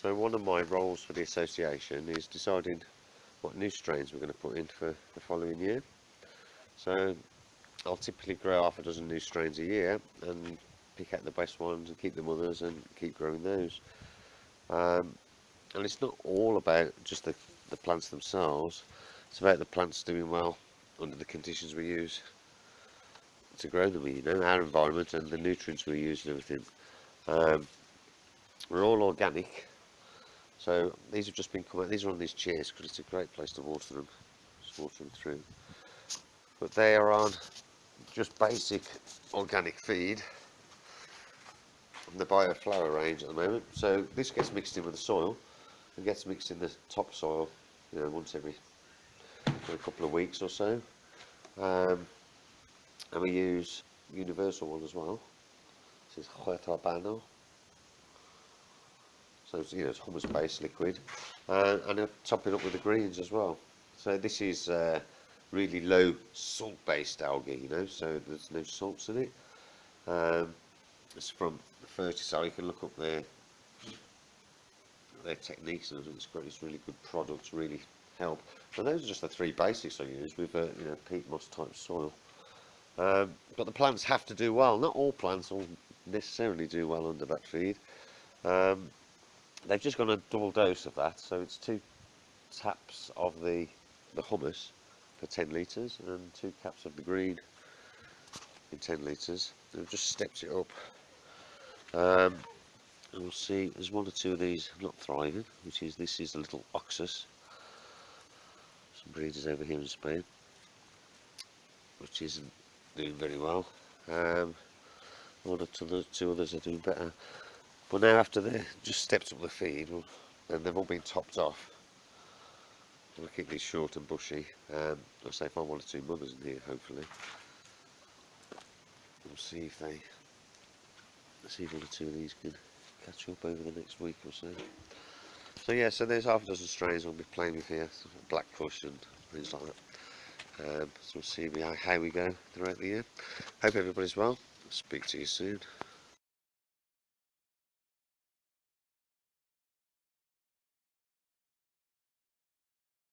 So one of my roles for the association is deciding what new strains we're going to put in for the following year. So I'll typically grow half a dozen new strains a year and pick out the best ones and keep the others and keep growing those. Um, and it's not all about just the, the plants themselves, it's about the plants doing well under the conditions we use to grow them, you know, our environment and the nutrients we use and everything. Um, we're all organic, so these have just been coming. These are on these chairs because it's a great place to water them, just water them through. But they are on just basic organic feed from the bioflower range at the moment. So this gets mixed in with the soil and gets mixed in the topsoil, you know, once every, every couple of weeks or so. Um, and we use universal one as well. This is Huerta Bano. So it's, you know, it's humus based liquid. Uh, and I top it up with the greens as well. So this is uh, really low salt based algae, you know, so there's no salts in it. Um, it's from the 30 so you can look up their their techniques and it's great, it's really good products, really help. And those are just the three basics I use with uh, you know peat moss type soil. Um, but the plants have to do well. Not all plants will necessarily do well under that feed. Um, they've just got a double dose of that, so it's two taps of the the humus for 10 litres and two caps of the green in 10 litres. They've just stepped it up. Um, and we'll see, there's one or two of these not thriving, which is, this is a little oxus. Some breeders over here in Spain, which isn't doing very well. Um, one or two, two others are doing better. But now after they just stepped up the feed, and they've all been topped off, We'll keep these short and bushy. Um, I'll say find one or two mothers in here, hopefully. We'll see if they, see if one or two of these can catch up over the next week or so. So yeah, so there's half a dozen strains I'll be playing with here, black kush and things like that. Um, so we'll see how we go throughout the year. Hope everybody's well. Speak to you soon.